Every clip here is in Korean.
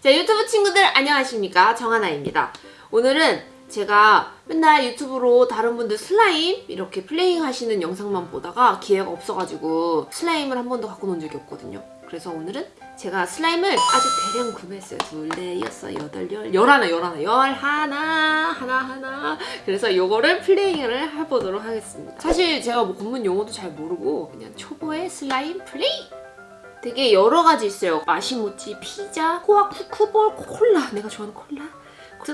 자 유튜브 친구들 안녕하십니까? 정하나입니다. 오늘은 제가 맨날 유튜브로 다른 분들 슬라임 이렇게 playing 하시는 영상만 보다가 기회가 없어가지고 슬라임을 한 번도 갖고 논 적이 없거든요. 그래서 오늘은 제가 슬라임을 아주 대량 구매했어요. 둘, 넷, 여섯, 여덟, 열, 열하나, 열하나, 열하나, 하나, 하나. 그래서 요거를 playing을 해보도록 하겠습니다. 사실 제가 뭐 전문 용어도 잘 모르고 그냥 초보의 슬라임 playing 되게 여러 가지 있어요. 마시모찌, 피자, 코아 쿠쿠볼, 콜라. 내가 좋아하는 콜라.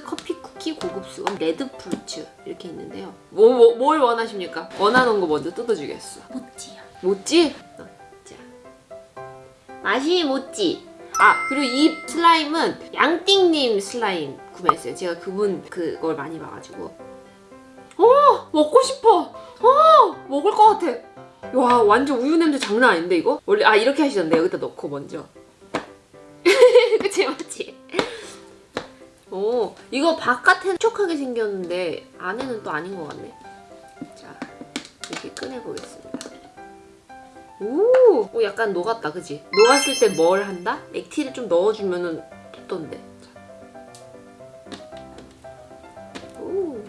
커피, 쿠키, 고급수건, 레드프루츠 이렇게 있는데요. 뭐, 뭐, 뭘 원하십니까? 원하는 거 먼저 뜯어주겠어. 모찌요. 모찌? 어, 자. 마시모찌. 아, 그리고 이 슬라임은 양띵님 슬라임 구매했어요. 제가 그분 그걸 많이 봐가지고. 어! 먹고 싶어! 어! 먹을 것 같아. 와 완전 우유 냄새 장난 아닌데 이거? 원래 아 이렇게 하시던데 여기다 넣고 먼저 그치 맞지? 오 이거 바깥에는 촉촉하게 생겼는데 안에는 또 아닌 것 같네 자 이렇게 꺼내보겠습니다 오, 오 약간 녹았다 그지? 녹았을 때 뭘 한다? 액티를 좀 넣어주면은 붙던데 오.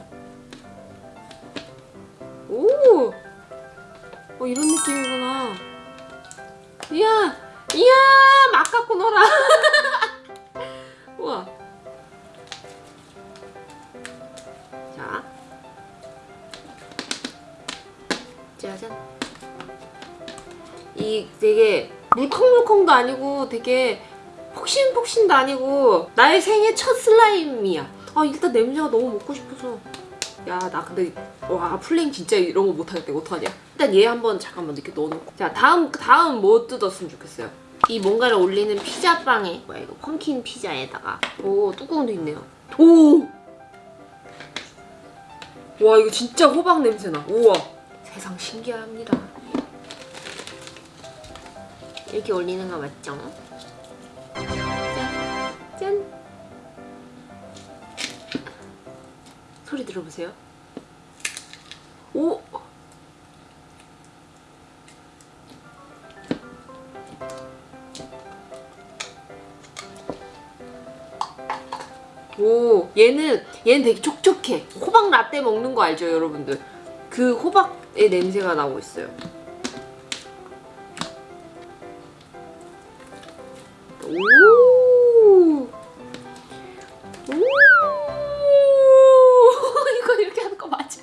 오. 어 이런 느낌이구나. 이야 이야 막 갖고 놀아. 우와. 자. 짜잔. 이 되게 물컹물컹도 아니고 되게 폭신폭신도 아니고 나의 생애 첫 슬라임이야. 아 일단 냄새가 너무 먹고 싶어서. 야 나 근데 와 플레잉 진짜 이런 거 못하겠다. 어떡하냐 일단 얘 한번 잠깐만 이렇게 넣어놓고 자 다음 다음 뭐 뜯었으면 좋겠어요 이 뭔가를 올리는 피자빵에 뭐야 이거 펌킨 피자에다가 오 뚜껑도 있네요 오 와 이거 진짜 호박 냄새나 우와 세상 신기합니다 이렇게 올리는 거 맞죠? 짠! 짠! 소리 들어보세요. 오! 얘는 얘는 되게 촉촉해. 호박 라떼 먹는 거 알죠, 여러분들? 그 호박의 냄새가 나고 있어요. 오! 오! 이거 이렇게 하는 거 맞아.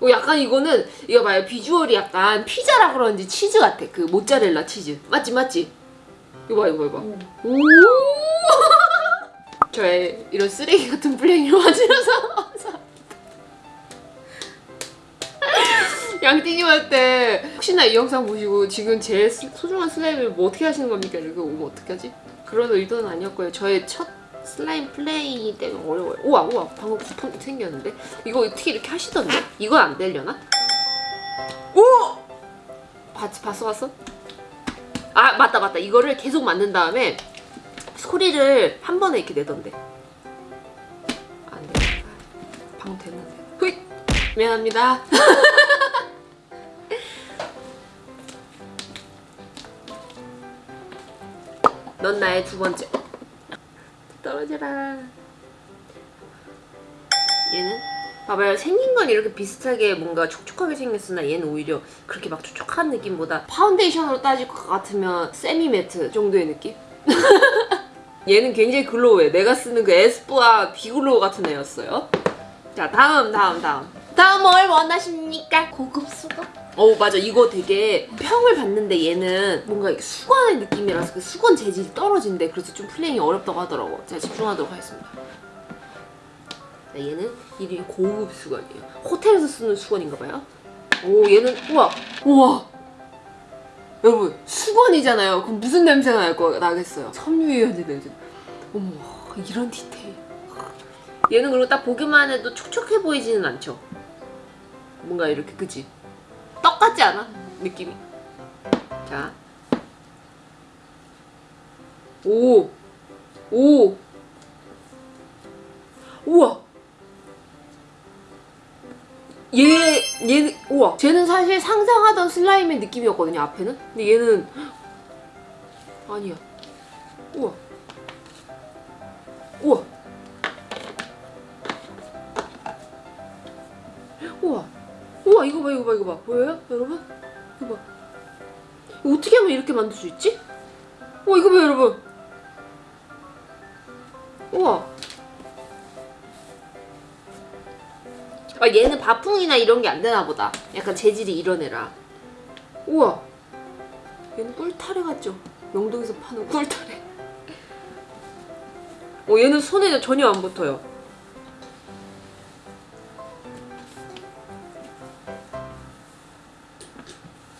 오, 약간 이거는 이거 봐요. 비주얼이 약간 피자라 그런지 치즈 같아. 그 모짜렐라 치즈. 맞지 맞지? 이거 봐 이거 봐, 이거. 봐. 오! 저의 이런 쓰레기 같은 플레이를 맞으면서 양띵님한테 혹시나 이 영상 보시고 지금 제 스- 소중한 슬라임을 뭐 어떻게 하시는 겁니까? 이렇게 오면 어떻게 하지? 그런 의도는 아니었고요. 저의 첫 슬라임 플레이 때문에 어려워요. 우와 우와 방금 부품 생겼는데? 이거 어떻게 이렇게 하시던데? 이건 안 되려나? 오! 봤, 봤어 봤어? 아 맞다 맞다 이거를 계속 만든 다음에 소리를 한 번에 이렇게 내던데. 안돼. 아, 방금 됐는데 후잇! 미안합니다. 넌 나의 두 번째. 떨어져라. 얘는? 봐봐요. 생긴 건 이렇게 비슷하게 뭔가 촉촉하게 생겼으나 얘는 오히려 그렇게 막 촉촉한 느낌보다 파운데이션으로 따질 것 같으면 semi matte 정도의 느낌? 얘는 굉장히 glow해. 내가 쓰는 그 에스쁘아 비글로우 같은 애였어요. 자 다음 다음 다음. 다음 뭘 원하십니까? 고급 수건? 어 맞아. 이거 되게 평을 봤는데 얘는 뭔가 수건의 느낌이라서 그 수건 재질이 떨어진대. 그래서 좀 playing이 어렵다고 하더라고. 제가 집중하도록 하겠습니다. 자, 얘는 이름이 고급 수건이에요. 호텔에서 쓰는 수건인가 봐요. 오 얘는 우와. 우와 여러분 수건이잖아요 그럼 무슨 냄새가 날 거 나겠어요 섬유유연제 냄새 어머 이런 디테일 얘는 그리고 딱 보기만 해도 촉촉해 보이지는 않죠 뭔가 이렇게 그지 떡 같지 않아? 느낌이. 자. 오. 오. 우와. 얘, 얘는, 우와. 쟤는 사실 상상하던 슬라임의 느낌이었거든요, 앞에는. 근데 얘는, 아니야. 우와. 우와. 우와. 우와, 이거 봐, 이거 봐, 이거 봐. 보여요? 여러분? 이거 봐. 이거 어떻게 하면 이렇게 만들 수 있지? 우와, 이거 봐, 여러분. 우와. 아, 얘는 바풍이나 이런 게 안 되나 보다. 약간 재질이 이런 애라. 우와. 얘는 꿀타래 같죠? 명동에서 파는 꿀타래. 어, 얘는 손에 전혀 안 붙어요.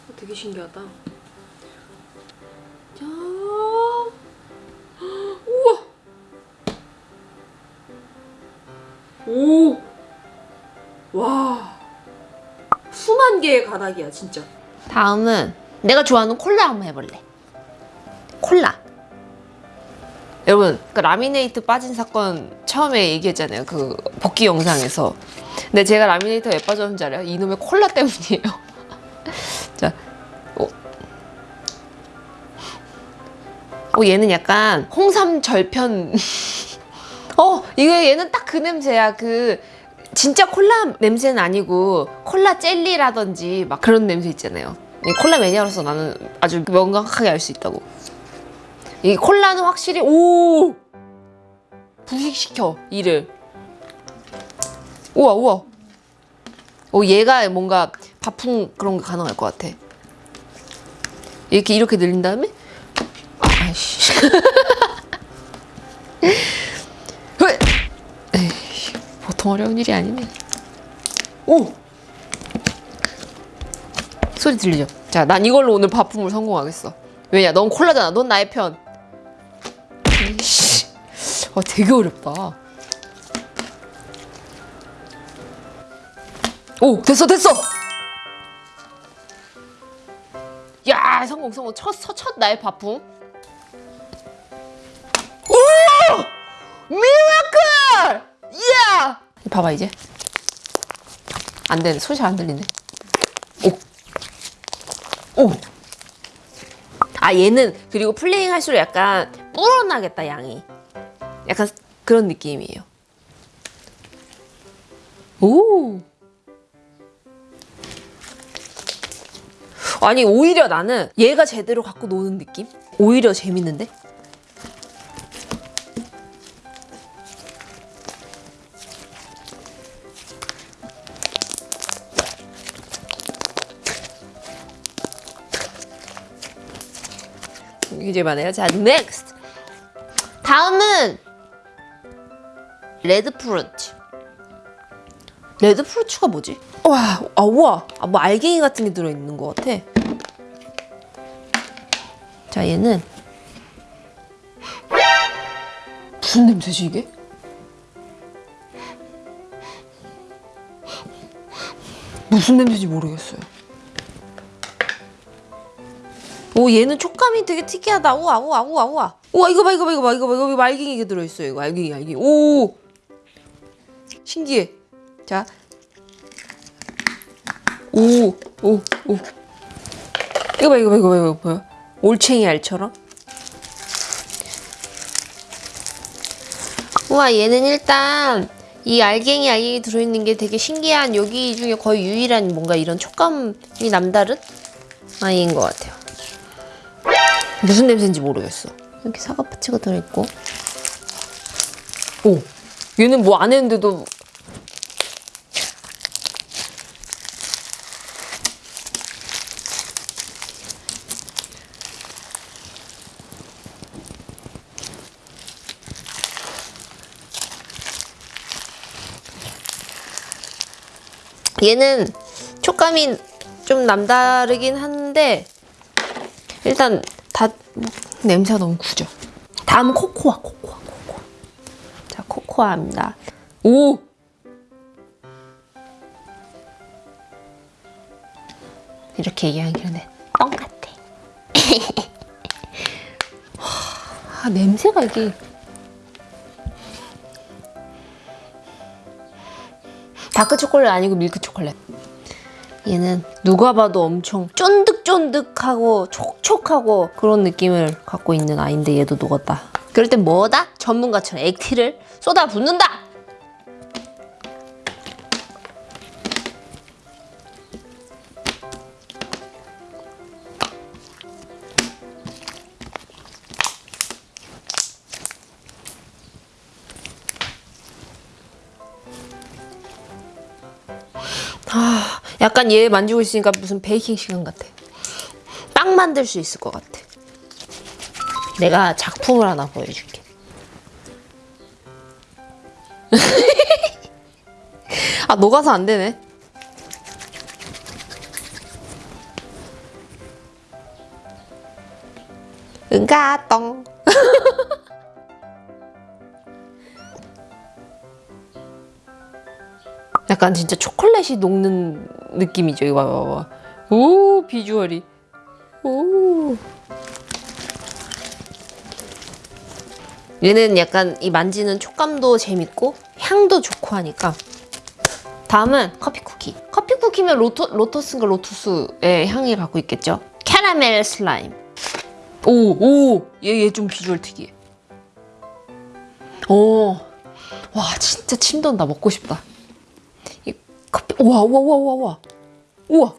어, 되게 신기하다. 자, 우와. 오, 개의 가닥이야 진짜. 다음은 내가 좋아하는 콜라 한번 해볼래. 콜라. 여러분, 그 라미네이트 빠진 사건 처음에 얘기했잖아요. 그 복귀 영상에서. 근데 제가 라미네이터 왜 빠졌는지 알아요? 이놈의 콜라 때문이에요. 자, 어. 어, 얘는 약간 홍삼 절편. 어, 이거 얘는 딱 그 냄새야. 그 진짜 콜라 냄새는 아니고 콜라 젤리라든지 막 그런 냄새 있잖아요. 이 콜라 매니아로서 나는 아주 명확하게 알 수 있다고. 이 콜라는 확실히 오 부식시켜 이를. 우와 우와. 오 얘가 뭔가 바풍 그런 게 가능할 것 같아. 이렇게 이렇게 늘린 다음에 아이씨. 보통 어려운 일이 아니네. 오! 소리 들리죠? 자, 난 이걸로 오늘 바품을 성공하겠어. 왜냐, 넌 콜라잖아. 넌 나의 편. 에이씨. 아, 되게 어렵다. 오, 됐어, 됐어! 야, 성공, 성공. 첫, 첫, 첫 나의 바품. 봐봐, 이제. 안 되네. 소리 잘 안 들리네. 오! 오! 아, 얘는, 그리고 플레잉 할수록 약간 불어나겠다, 양이. 약간 그런 느낌이에요. 오! 아니, 오히려 나는 얘가 제대로 갖고 노는 느낌? 오히려 재밌는데? 이제 말해요. 자, next. 다음은 red fruit. red fruits가 뭐지? 와, 아, 우와. 아, 뭐 알갱이 같은 게 들어있는 것 같아. 자, 얘는 무슨 냄새지 이게? 무슨 냄새인지 모르겠어요. 오 얘는 촉감이 되게 특이하다. 우와 우와 우와 우와. 우와 이거 봐 이거 봐 이거 봐 이거 봐 이거 말갱이가 들어있어요. 이거 알갱이 알갱이. 오 신기해. 자. 오, 오, 오. 이거 봐, 이거 봐, 이거 봐, 이거 봐. 올챙이 알처럼. 우와, 얘는 일단 이 알갱이 알갱이 들어있는 게 되게 신기한 여기 중에 거의 유일한 뭔가 이런 촉감이 남다른 아이인 것 같아요. 무슨 냄새인지 모르겠어. 이렇게 사과 파츠가 들어있고. 오, 얘는 뭐 안 했는데도 얘는 촉감이 좀 남다르긴 한데 일단 냄새가 너무 구죠. 다음은 코코아, 코코아, 코코아. 자, 코코아입니다. 오! 이렇게 얘기하기는 뻥 같아. 아, 냄새가 이게 다크 초콜릿 아니고 밀크 초콜릿. 얘는 누가 봐도 엄청 쫀득쫀득하고 촉촉하고 그런 느낌을 갖고 있는 아이인데 얘도 녹았다. 그럴 땐 뭐다? 전문가처럼 액티를 쏟아 붓는다. 약간 얘 만지고 있으니까 무슨 베이킹 시간 같아. 빵 만들 수 있을 것 같아. 내가 작품을 하나 보여줄게. 아, 녹아서 안 되네. 응가똥. 약간 진짜 초콜릿이 녹는 느낌이죠. 이거 봐봐. 오, 비주얼이. 오. 얘는 약간 이 만지는 촉감도 재밌고 향도 좋고 하니까 다음은 커피 쿠키 커피 쿠키면 로토, 로터스인가 로투스의 향이 갖고 있겠죠 캐러멜 슬라임 오오얘 얘 좀 비주얼 특이해 오와 진짜 침 돈다 먹고 싶다 이 커피 우와 우와 우와 우와 우와 우와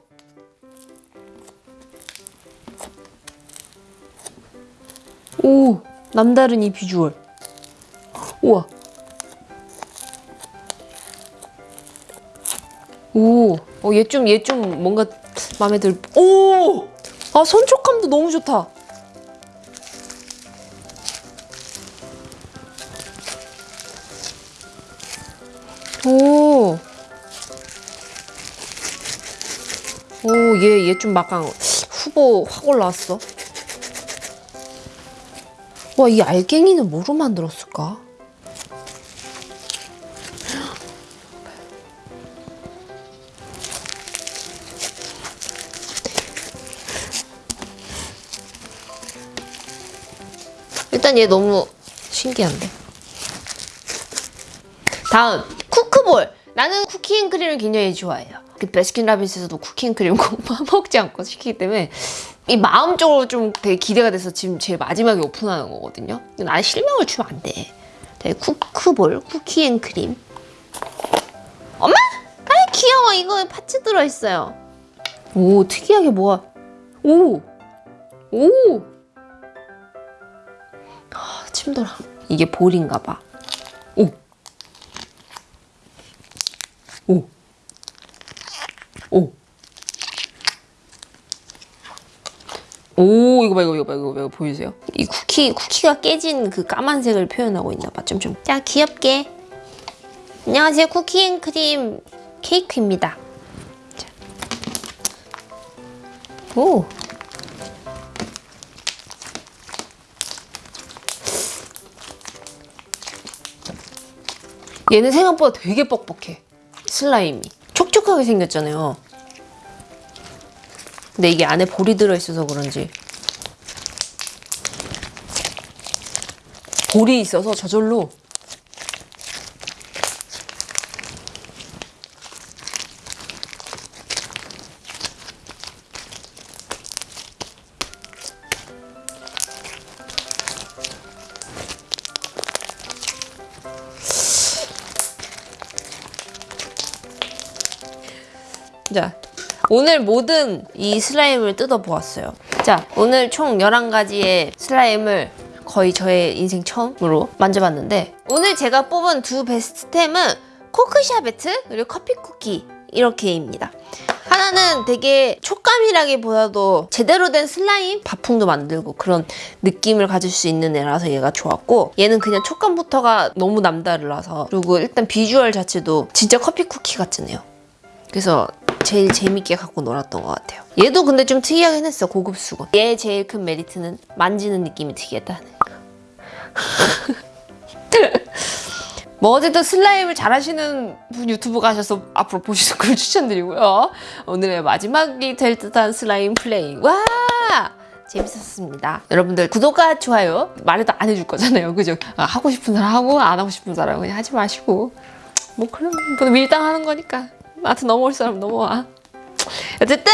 오 남다른 이 비주얼 우와 오, 어, 얘 좀, 얘 좀 뭔가 마음에 들. 오! 아, 손촉감도 너무 좋다. 오. 얘, 얘 좀 막강 후보 확 올라왔어. 와, 이 알갱이는 뭐로 만들었을까? 일단 얘 너무 신기한데. 다음 쿠크볼. 나는 쿠키앤크림을 굉장히 좋아해요. 그 베스킨라빈스에서도 쿠키앤크림 꼭 먹지 않고 시키기 때문에 이 마음적으로 좀 되게 기대가 돼서 지금 제일 마지막에 오픈하는 거거든요. 나는 실명을 주면 안 돼. 되게 쿠크볼, 쿠키앤크림. 엄마! 아 귀여워. 이거 파츠 들어있어요. 오 특이하게 뭐가 오! 오! 아, 침돌아. 이게 볼인가 봐. 오. 오. 오. 오, 이거 봐, 이거, 봐, 이거 봐, 이거 보이세요? 이 쿠키, 쿠키가 깨진 그 까만색을 표현하고 있나 봐, 좀, 좀. 자, 귀엽게. 안녕하세요, 쿠키앤크림 케이크입니다. 자. 오. 얘는 생각보다 되게 뻑뻑해. 슬라임이. 촉촉하게 생겼잖아요. 근데 이게 안에 볼이 들어있어서 그런지 볼이 있어서 저절로 자, 오늘 모든 이 슬라임을 뜯어보았어요. 자, 오늘 총 11가지의 슬라임을 거의 저의 인생 처음으로 만져봤는데 오늘 제가 뽑은 두 best템은 코크샤베트 그리고 커피 쿠키 이렇게입니다. 하나는 되게 촉감이라기보다도 제대로 된 슬라임 바풍도 만들고 그런 느낌을 가질 수 있는 애라서 얘가 좋았고 얘는 그냥 촉감부터가 너무 남다르라서 그리고 일단 비주얼 자체도 진짜 커피 쿠키 같잖아요. 그래서 제일 재밌게 갖고 놀았던 것 같아요. 얘도 근데 좀 특이하긴 했어, 고급 수건. 얘 제일 큰 메리트는 만지는 느낌이 특이하다는 거. 뭐 어쨌든 슬라임을 잘하시는 분 유튜브 가셔서 앞으로 보시는 걸 추천드리고요. 오늘의 마지막이 될 듯한 슬라임 playing. 와! 재밌었습니다. 여러분들 구독과 좋아요 말해도 안 해줄 거잖아요. 그죠? 아, 하고 싶은 사람 하고 안 하고 싶은 사람 그냥 하지 마시고 뭐 그런 뭐 밀당하는 거니까 나한테 넘어올 사람 넘어와. 어쨌든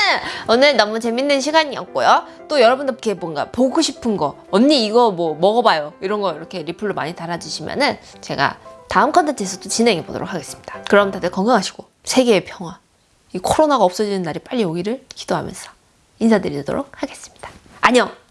오늘 너무 재밌는 시간이었고요. 또 여러분들께 뭔가 보고 싶은 거 언니 이거 뭐 먹어봐요 이런 거 이렇게 리플로 많이 달아주시면 은 제가 다음 컨텐츠에서도 진행해 보도록 하겠습니다. 그럼 다들 건강하시고 세계의 평화 이 코로나가 없어지는 날이 빨리 오기를 기도하면서 인사드리도록 하겠습니다. 안녕.